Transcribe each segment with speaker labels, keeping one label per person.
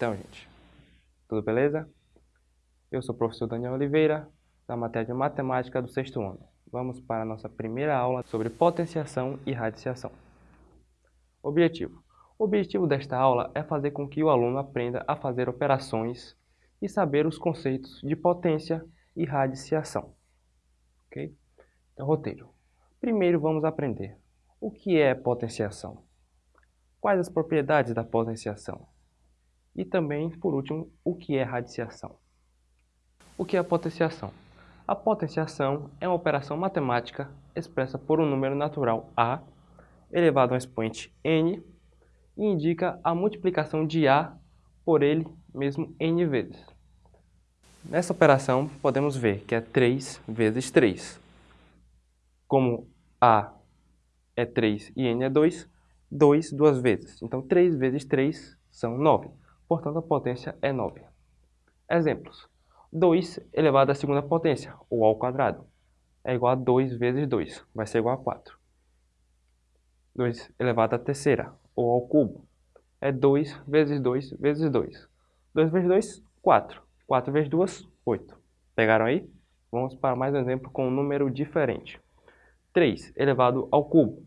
Speaker 1: Então, gente, tudo beleza? Eu sou o professor Daniel Oliveira, da matéria de Matemática do sexto ano. Vamos para a nossa primeira aula sobre potenciação e radiciação. Objetivo. O objetivo desta aula é fazer com que o aluno aprenda a fazer operações e saber os conceitos de potência e radiciação. Ok? Então, roteiro. Primeiro vamos aprender o que é potenciação, quais as propriedades da potenciação e também, por último, o que é radiciação. O que é potenciação? A potenciação é uma operação matemática expressa por um número natural A elevado a um expoente n e indica a multiplicação de A por ele mesmo n vezes. Nessa operação, podemos ver que é 3 vezes 3. Como A é 3 e N é 2, 2 duas vezes. Então, 3 vezes 3 são 9. Portanto, a potência é 9. Exemplos. 2 elevado à segunda potência, ou ao quadrado, é igual a 2 vezes 2, vai ser igual a 4. 2 elevado à terceira, ou ao cubo, é 2 vezes 2 vezes 2. 2 vezes 2, 4. 4 vezes 2, 8. Pegaram aí? Vamos para mais um exemplo com um número diferente. 3 elevado ao cubo.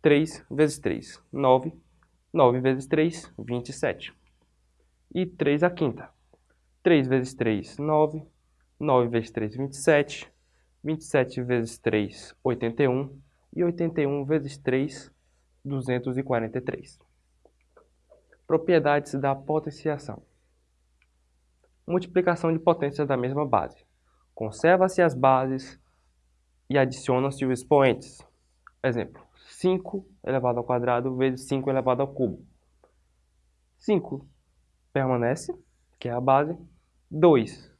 Speaker 1: 3 vezes 3, 9. 9 vezes 3, 27. E 3 a quinta. 3 vezes 3, 9. 9 vezes 3, 27. 27 vezes 3, 81. E 81 vezes 3, 243. Propriedades da potenciação multiplicação de potências da mesma base. Conserva-se as bases e adiciona-se os expoentes. Exemplo, 5 elevado ao quadrado vezes 5 elevado ao cubo. 5 permanece, que é a base. 2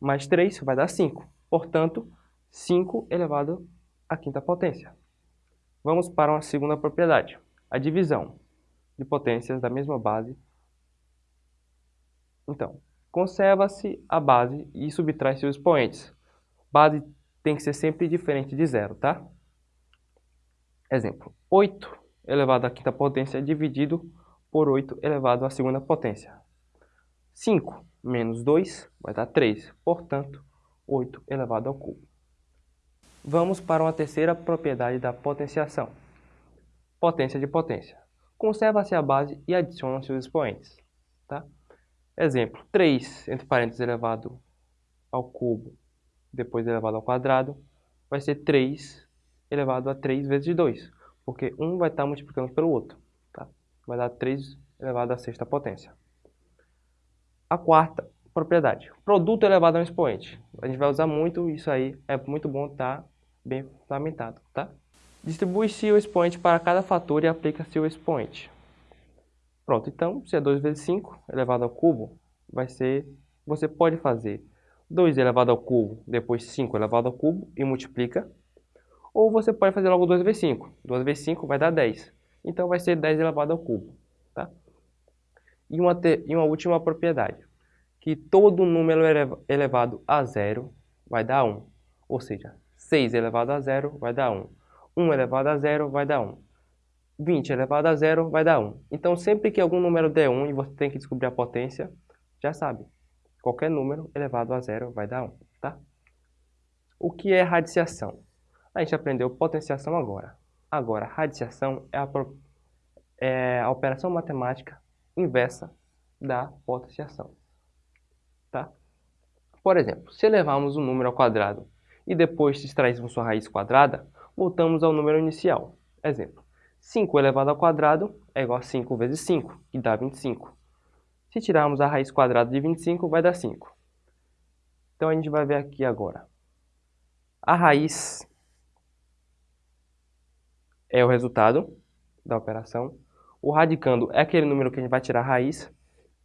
Speaker 1: mais 3 vai dar 5. Portanto, 5 elevado à quinta potência. Vamos para uma segunda propriedade, a divisão de potências da mesma base. Então, Conserva-se a base e subtrai seus expoentes. Base tem que ser sempre diferente de zero, tá? Exemplo, 8 elevado à quinta potência dividido por 8 elevado à segunda potência. 5 menos 2 vai dar 3, portanto, 8 elevado ao cubo. Vamos para uma terceira propriedade da potenciação. Potência de potência. Conserva-se a base e adiciona seus expoentes. Tá? Exemplo, 3 entre parênteses elevado ao cubo, depois elevado ao quadrado, vai ser 3 elevado a 3 vezes 2, porque um vai estar multiplicando pelo outro. Vai dar 3 elevado à sexta potência. A quarta propriedade, produto elevado a um expoente. A gente vai usar muito isso aí, é muito bom estar tá bem fundamentado. Tá? Distribui-se o expoente para cada fator e aplica-se o expoente. Pronto, então, se é 2 vezes 5 elevado ao cubo, vai ser, você pode fazer 2 elevado ao cubo, depois 5 elevado ao cubo e multiplica. Ou você pode fazer logo 2 vezes 5. 2 vezes 5 vai dar 10. Então vai ser 10 elevado ao cubo. Tá? E, uma te, e uma última propriedade, que todo número elevado a zero vai dar 1. Ou seja, 6 elevado a zero vai dar 1. 1 elevado a zero vai dar 1. 20 elevado a zero vai dar 1. Então, sempre que algum número der 1 e você tem que descobrir a potência, já sabe. Qualquer número elevado a zero vai dar 1, tá? O que é radiciação? A gente aprendeu potenciação agora. Agora, radiciação é a, é a operação matemática inversa da potenciação, tá? Por exemplo, se elevarmos um número ao quadrado e depois extrairmos sua raiz quadrada, voltamos ao número inicial. Exemplo, 5 elevado ao quadrado é igual a 5 vezes 5, que dá 25. Se tirarmos a raiz quadrada de 25, vai dar 5. Então, a gente vai ver aqui agora. A raiz é o resultado da operação. O radicando é aquele número que a gente vai tirar a raiz.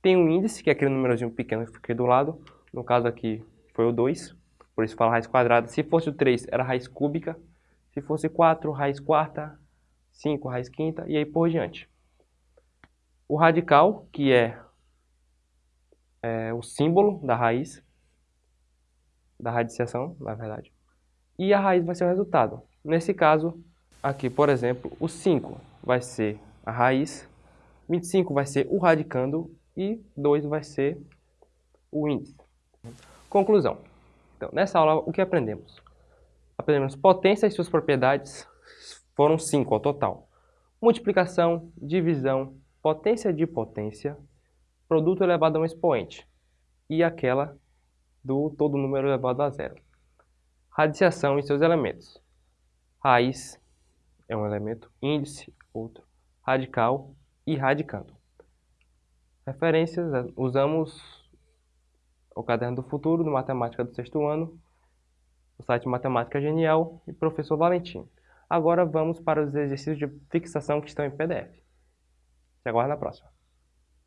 Speaker 1: Tem um índice, que é aquele númerozinho pequeno que fica aqui do lado. No caso aqui foi o 2, por isso fala raiz quadrada. Se fosse o 3, era raiz cúbica. Se fosse 4, raiz quarta. 5 raiz quinta e aí por diante. O radical, que é, é o símbolo da raiz, da radiciação, na verdade, e a raiz vai ser o resultado. Nesse caso, aqui, por exemplo, o 5 vai ser a raiz, 25 vai ser o radicando e 2 vai ser o índice. Conclusão. Então, nessa aula, o que aprendemos? Aprendemos potência e suas propriedades, foram 5 ao total. Multiplicação, divisão, potência de potência, produto elevado a um expoente e aquela do todo número elevado a zero. Radiciação e seus elementos. Raiz é um elemento, índice, outro, radical e radicando. Referências, usamos o Caderno do Futuro, do Matemática do sexto ano, o site Matemática Genial e Professor Valentim. Agora vamos para os exercícios de fixação que estão em PDF. Te aguardo na próxima.